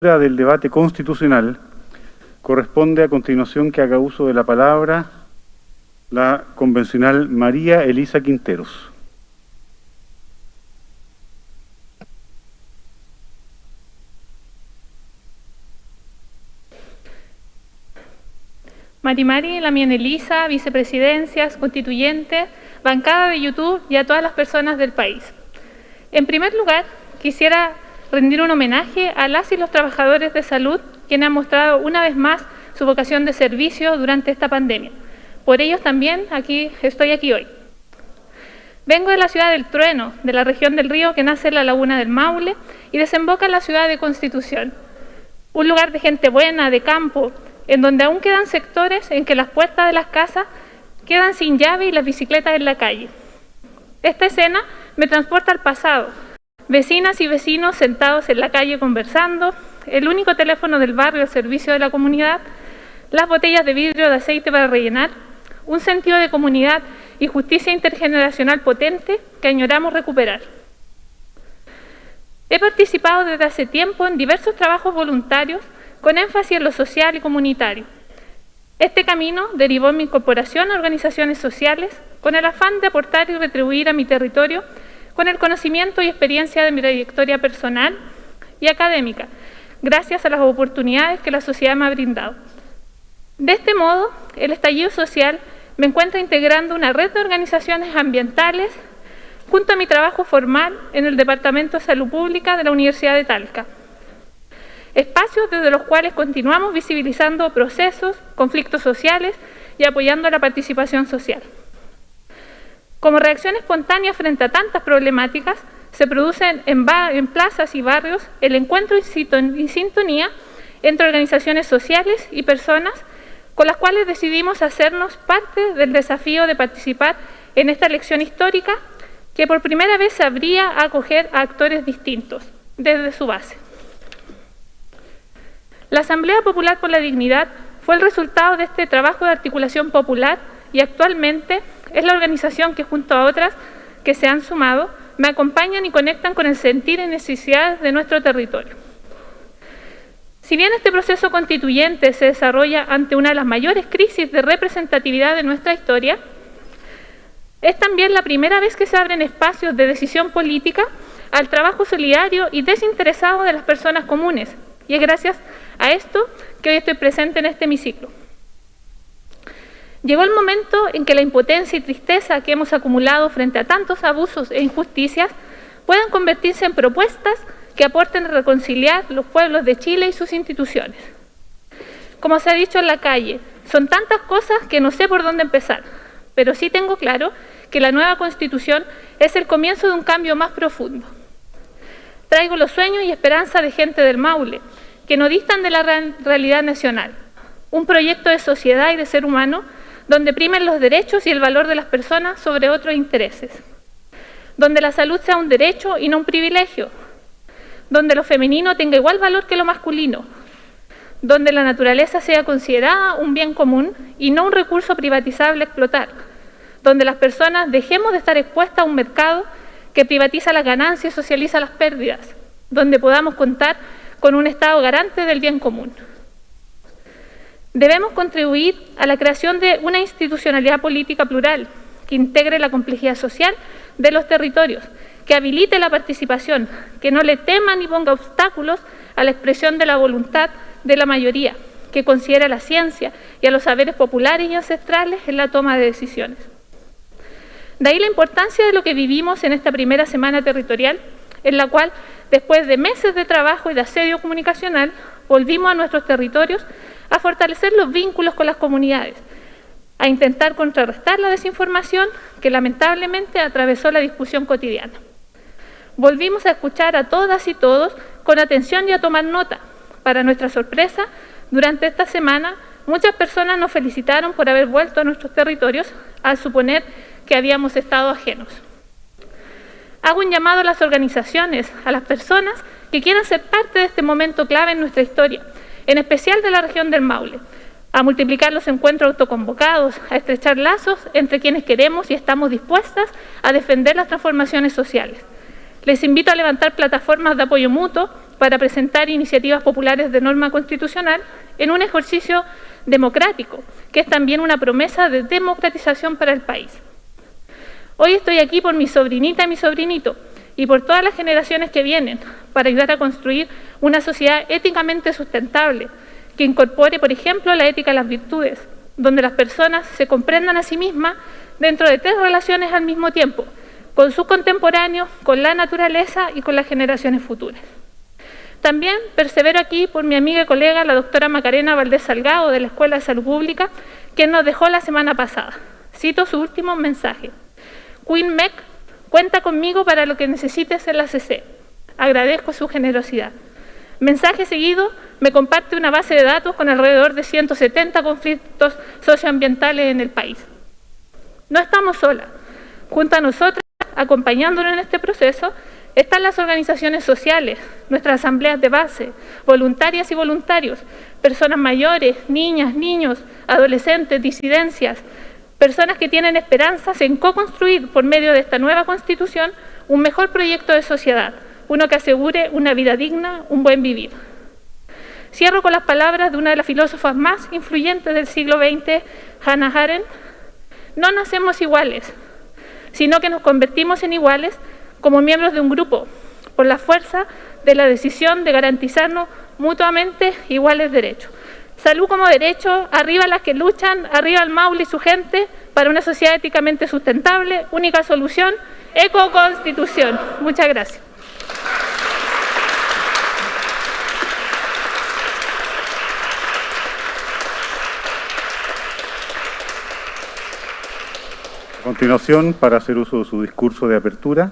del debate constitucional, corresponde a continuación que haga uso de la palabra la convencional María Elisa Quinteros. Marimari, Lamien Elisa, vicepresidencias, constituyentes, bancada de YouTube y a todas las personas del país. En primer lugar, quisiera rendir un homenaje a las y los trabajadores de salud quienes han mostrado una vez más su vocación de servicio durante esta pandemia. Por ellos también aquí, estoy aquí hoy. Vengo de la ciudad del Trueno, de la región del río que nace en la laguna del Maule y desemboca en la ciudad de Constitución. Un lugar de gente buena, de campo, en donde aún quedan sectores en que las puertas de las casas quedan sin llave y las bicicletas en la calle. Esta escena me transporta al pasado, Vecinas y vecinos sentados en la calle conversando, el único teléfono del barrio al servicio de la comunidad, las botellas de vidrio de aceite para rellenar, un sentido de comunidad y justicia intergeneracional potente que añoramos recuperar. He participado desde hace tiempo en diversos trabajos voluntarios con énfasis en lo social y comunitario. Este camino derivó mi incorporación a organizaciones sociales con el afán de aportar y retribuir a mi territorio con el conocimiento y experiencia de mi trayectoria personal y académica, gracias a las oportunidades que la sociedad me ha brindado. De este modo, el estallido social me encuentra integrando una red de organizaciones ambientales junto a mi trabajo formal en el Departamento de Salud Pública de la Universidad de Talca. Espacios desde los cuales continuamos visibilizando procesos, conflictos sociales y apoyando la participación social. Como reacción espontánea frente a tantas problemáticas, se producen en, plazas y barrios el encuentro y sintonía entre organizaciones sociales y personas con las cuales decidimos hacernos parte del desafío de participar en esta elección histórica que por primera vez sabría acoger a actores distintos desde su base. La Asamblea Popular por la Dignidad fue el resultado de este trabajo de articulación popular y actualmente es la organización que junto a otras que se han sumado me acompañan y conectan con el sentir y necesidades de nuestro territorio. Si bien este proceso constituyente se desarrolla ante una de las mayores crisis de representatividad de nuestra historia, es también la primera vez que se abren espacios de decisión política al trabajo solidario y desinteresado de las personas comunes, y es gracias a esto que hoy estoy presente en este hemiciclo. Llegó el momento en que la impotencia y tristeza que hemos acumulado frente a tantos abusos e injusticias puedan convertirse en propuestas que aporten a reconciliar los pueblos de Chile y sus instituciones. Como se ha dicho en la calle, son tantas cosas que no sé por dónde empezar, pero sí tengo claro que la nueva Constitución es el comienzo de un cambio más profundo. Traigo los sueños y esperanza de gente del Maule, que no distan de la realidad nacional, un proyecto de sociedad y de ser humano donde primen los derechos y el valor de las personas sobre otros intereses, donde la salud sea un derecho y no un privilegio, donde lo femenino tenga igual valor que lo masculino, donde la naturaleza sea considerada un bien común y no un recurso privatizable a explotar, donde las personas dejemos de estar expuestas a un mercado que privatiza las ganancias y socializa las pérdidas, donde podamos contar con un Estado garante del bien común. Debemos contribuir a la creación de una institucionalidad política plural que integre la complejidad social de los territorios, que habilite la participación, que no le tema ni ponga obstáculos a la expresión de la voluntad de la mayoría, que considere a la ciencia y a los saberes populares y ancestrales en la toma de decisiones. De ahí la importancia de lo que vivimos en esta primera semana territorial, en la cual, después de meses de trabajo y de asedio comunicacional, volvimos a nuestros territorios a fortalecer los vínculos con las comunidades, a intentar contrarrestar la desinformación que lamentablemente atravesó la discusión cotidiana. Volvimos a escuchar a todas y todos con atención y a tomar nota. Para nuestra sorpresa, durante esta semana muchas personas nos felicitaron por haber vuelto a nuestros territorios al suponer que habíamos estado ajenos. Hago un llamado a las organizaciones, a las personas que quieran ser parte de este momento clave en nuestra historia, en especial de la región del Maule, a multiplicar los encuentros autoconvocados, a estrechar lazos entre quienes queremos y estamos dispuestas a defender las transformaciones sociales. Les invito a levantar plataformas de apoyo mutuo para presentar iniciativas populares de norma constitucional en un ejercicio democrático, que es también una promesa de democratización para el país. Hoy estoy aquí por mi sobrinita y mi sobrinito y por todas las generaciones que vienen para ayudar a construir una sociedad éticamente sustentable que incorpore, por ejemplo, la ética a las virtudes, donde las personas se comprendan a sí mismas dentro de tres relaciones al mismo tiempo, con sus contemporáneos, con la naturaleza y con las generaciones futuras. También persevero aquí por mi amiga y colega, la doctora Macarena Valdés Salgado, de la Escuela de Salud Pública, quien nos dejó la semana pasada. Cito su último mensaje. Queen Mec cuenta conmigo para lo que necesites en la CC. Agradezco su generosidad. Mensaje seguido, me comparte una base de datos con alrededor de 170 conflictos socioambientales en el país. No estamos solas. Junto a nosotras, acompañándonos en este proceso, están las organizaciones sociales, nuestras asambleas de base, voluntarias y voluntarios, personas mayores, niñas, niños, adolescentes, disidencias, personas que tienen esperanzas en co-construir por medio de esta nueva Constitución un mejor proyecto de sociedad, uno que asegure una vida digna, un buen vivir. Cierro con las palabras de una de las filósofas más influyentes del siglo XX, Hannah Arendt. No nacemos iguales, sino que nos convertimos en iguales como miembros de un grupo, por la fuerza de la decisión de garantizarnos mutuamente iguales derechos. Salud como derecho, arriba las que luchan, arriba el Maule y su gente, para una sociedad éticamente sustentable, única solución, eco-constitución. Muchas gracias. A continuación, para hacer uso de su discurso de apertura,